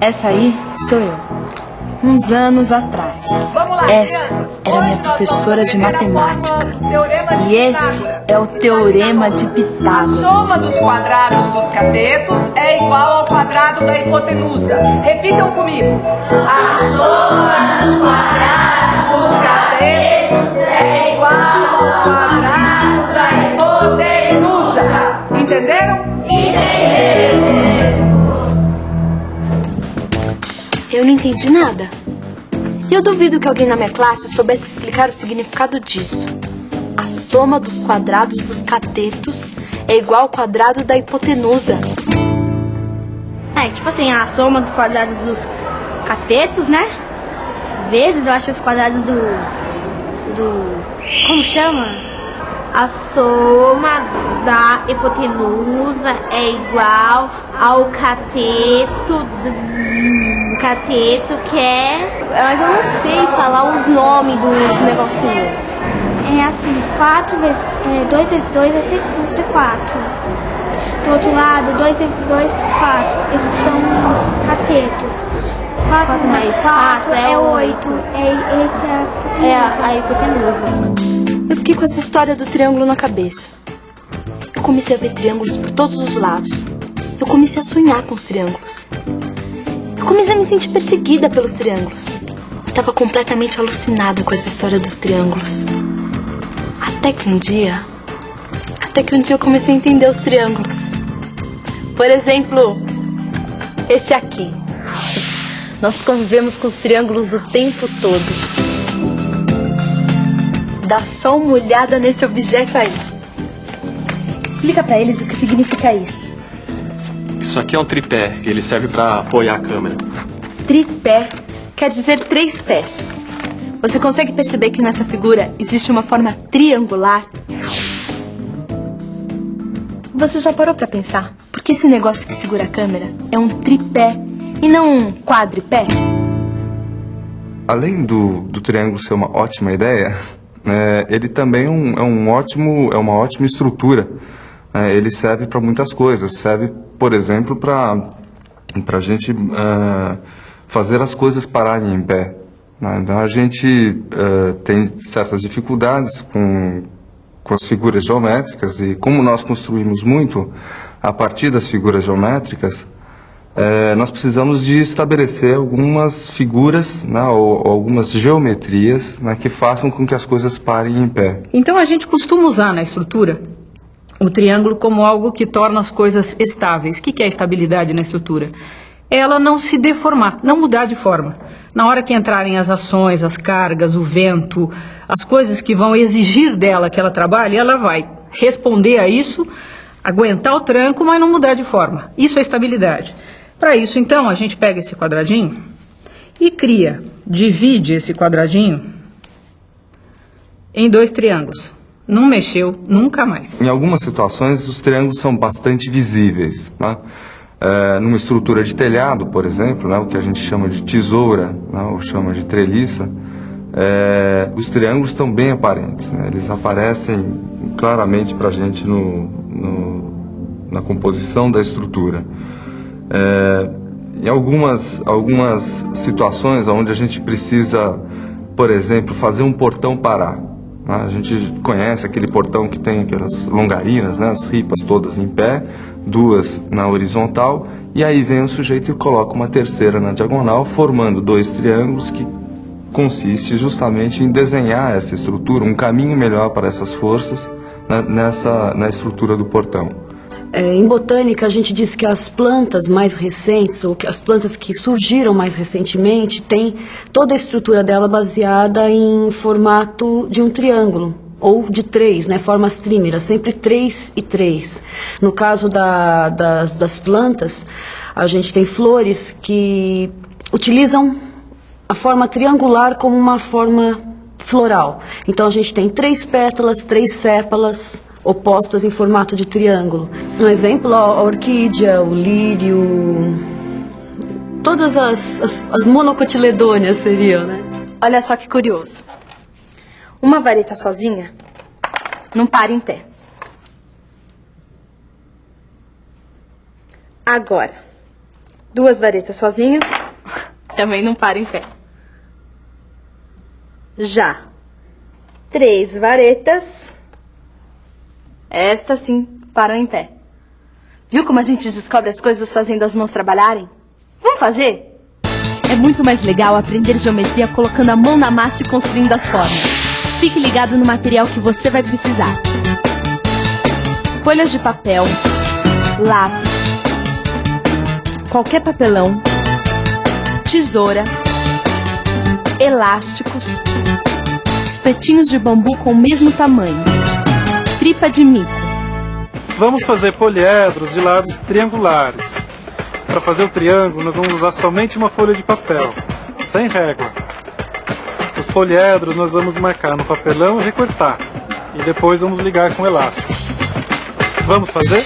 Essa aí sou eu. Uns anos atrás. Essa era minha professora de matemática. E esse é o teorema de A Pitágoras. soma dos quadrados dos catetos é igual ao quadrado da hipotenusa. Repitam comigo. A soma dos quadrados dos catetos é igual ao quadrado da hipotenusa. Entenderam? Eu não entendi nada. E eu duvido que alguém na minha classe soubesse explicar o significado disso. A soma dos quadrados dos catetos é igual ao quadrado da hipotenusa. É, tipo assim, a soma dos quadrados dos catetos, né? Vezes, eu acho, os quadrados do. do. Como chama? A soma da hipotenusa é igual ao cateto. do- cateto que é. Mas eu não sei falar os nomes dos negocinhos. É assim, 4 vezes. 2 vezes 2 vai ser, vai ser 4. Do outro lado, 2 vezes 2, 4. Esses são os catetos. 4 mais 4 é 8. É, esse é a É a hipotenusa. Eu fiquei com essa história do triângulo na cabeça. Eu comecei a ver triângulos por todos os lados. Eu comecei a sonhar com os triângulos. Eu comecei a me sentir perseguida pelos triângulos. Estava completamente alucinada com essa história dos triângulos. Até que um dia. Até que um dia eu comecei a entender os triângulos. Por exemplo, esse aqui. Nós convivemos com os triângulos o tempo todo. Dá só uma olhada nesse objeto aí. Explica pra eles o que significa isso. Isso aqui é um tripé, ele serve pra apoiar a câmera. Tripé quer dizer três pés. Você consegue perceber que nessa figura existe uma forma triangular? Você já parou pra pensar por que esse negócio que segura a câmera é um tripé e não um quadripé? Além do, do triângulo ser uma ótima ideia, é, ele também é um, é um ótimo, é uma ótima estrutura. É, ele serve para muitas coisas. Serve, por exemplo, para a gente é, fazer as coisas pararem em pé. né? Então a gente é, tem certas dificuldades com com as figuras geométricas e como nós construímos muito a partir das figuras geométricas, eh, nós precisamos de estabelecer algumas figuras né, ou, ou algumas geometrias né, que façam com que as coisas parem em pé. Então a gente costuma usar na estrutura o triângulo como algo que torna as coisas estáveis. O que é estabilidade na estrutura? É Ela não se deformar, não mudar de forma. Na hora que entrarem as ações, as cargas, o vento, as coisas que vão exigir dela que ela trabalhe, ela vai responder a isso, aguentar o tranco, mas não mudar de forma. Isso é estabilidade. Para isso, então, a gente pega esse quadradinho e cria, divide esse quadradinho em dois triângulos. Não mexeu nunca mais. Em algumas situações, os triângulos são bastante visíveis. Né? Eh, numa estrutura de telhado, por exemplo, né, o que a gente chama de tesoura, né, ou chama de treliça, eh, os triângulos estão bem aparentes. né? Eles aparecem claramente para a gente no, no- na composição da estrutura. É, em algumas, algumas situações onde a gente precisa, por exemplo, fazer um portão parar. Né? A gente conhece aquele portão que tem aquelas longarinas, né? as ripas todas em pé, duas na horizontal, e aí vem o sujeito e coloca uma terceira na diagonal, formando dois triângulos que consiste justamente em desenhar essa estrutura, um caminho melhor para essas forças né, nessa, na estrutura do portão. É, em botânica, a gente diz que as plantas mais recentes, ou que as plantas que surgiram mais recentemente, têm toda a estrutura dela baseada em formato de um triângulo, ou de três, né, formas trímeras, sempre três e três. No caso da- das, das plantas, a gente tem flores que utilizam a forma triangular como uma forma floral. Então a gente tem três pétalas, três sépalas opostas em formato de triângulo. Um exemplo, a orquídea, o lírio, todas as, as, as monocotiledôneas seriam, né? Olha só que curioso. Uma vareta sozinha não para em pé. Agora, Duas varetas sozinhas também não para em pé. Já três varetas, esta sim param em pé. Viu como a gente descobre as coisas fazendo as mãos trabalharem? Vamos fazer? É muito mais legal aprender geometria colocando a mão na massa e construindo as formas. Fique ligado no material que você vai precisar. Folhas de papel, lápis, qualquer papelão, tesoura, elásticos, espetinhos de bambu com o mesmo tamanho, tripa de mico. Vamos fazer poliedros de lados triangulares. Para fazer o triângulo, nós vamos usar somente uma folha de papel, sem régua. Os poliedros nós vamos marcar no papelão e recortar. E depois vamos ligar com elástico. Vamos fazer?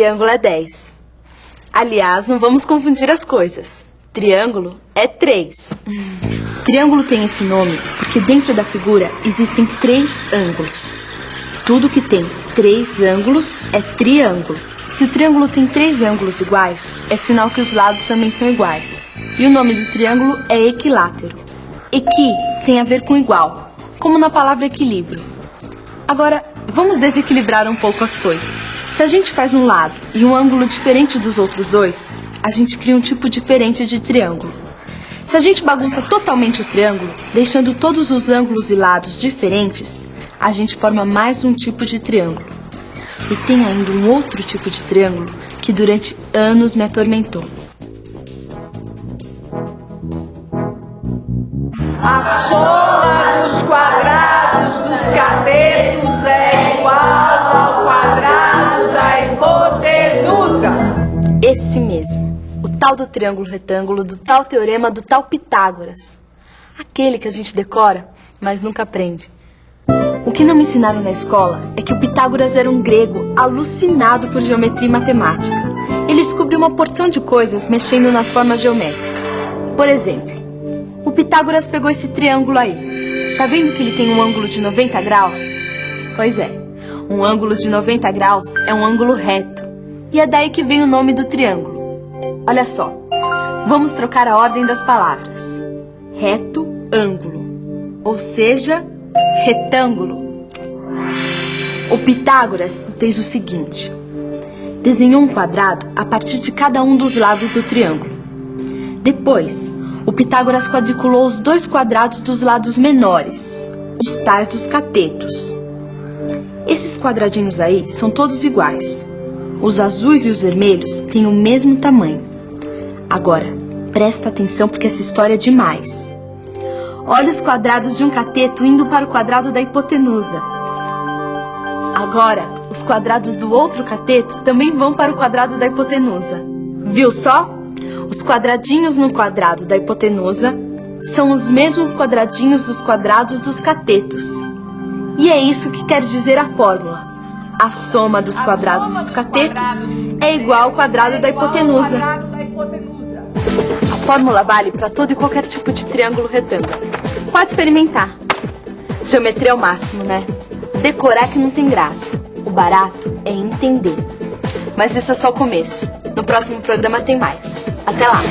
Triângulo é 10. Aliás, não vamos confundir as coisas. Triângulo é 3. Triângulo tem esse nome porque dentro da figura existem três ângulos. Tudo que tem três ângulos é triângulo. Se o triângulo tem três ângulos iguais, é sinal que os lados também são iguais. E o nome do triângulo é equilátero. Equi tem a ver com igual, como na palavra equilíbrio. Agora, vamos desequilibrar um pouco as coisas. Se a gente faz um lado e um ângulo diferente dos outros dois, a gente cria um tipo diferente de triângulo. Se a gente bagunça totalmente o triângulo, deixando todos os ângulos e lados diferentes, a gente forma mais um tipo de triângulo. E tem ainda um outro tipo de triângulo que durante anos me atormentou. A soma dos quadrados dos catetos Esse mesmo, o tal do triângulo retângulo, do tal teorema do tal Pitágoras. Aquele que a gente decora, mas nunca aprende. O que não me ensinaram na escola é que o Pitágoras era um grego alucinado por geometria e matemática. Ele descobriu uma porção de coisas mexendo nas formas geométricas. Por exemplo, o Pitágoras pegou esse triângulo aí. Tá vendo que ele tem um ângulo de 90 graus? Pois é, um ângulo de 90 graus é um ângulo reto. E é daí que vem o nome do triângulo. Olha só, vamos trocar a ordem das palavras. Reto, ângulo. Ou seja, retângulo. O Pitágoras fez o seguinte: desenhou um quadrado a partir de cada um dos lados do triângulo. Depois, o Pitágoras quadriculou os dois quadrados dos lados menores, os tais dos catetos. Esses quadradinhos aí são todos iguais. Os azuis e os vermelhos têm o mesmo tamanho. Agora, presta atenção porque essa história é demais. Olha os quadrados de um cateto indo para o quadrado da hipotenusa. Agora, os quadrados do outro cateto também vão para o quadrado da hipotenusa. Viu só? Os quadradinhos no quadrado da hipotenusa são os mesmos quadradinhos dos quadrados dos catetos. E é isso que quer dizer a fórmula. A soma dos quadrados dos catetos é igual ao quadrado da hipotenusa. A fórmula vale para todo e qualquer tipo de triângulo retângulo. Pode experimentar. Geometria é o máximo, né? Decorar que não tem graça. O barato é entender. Mas isso é só o começo. No próximo programa tem mais. Até lá!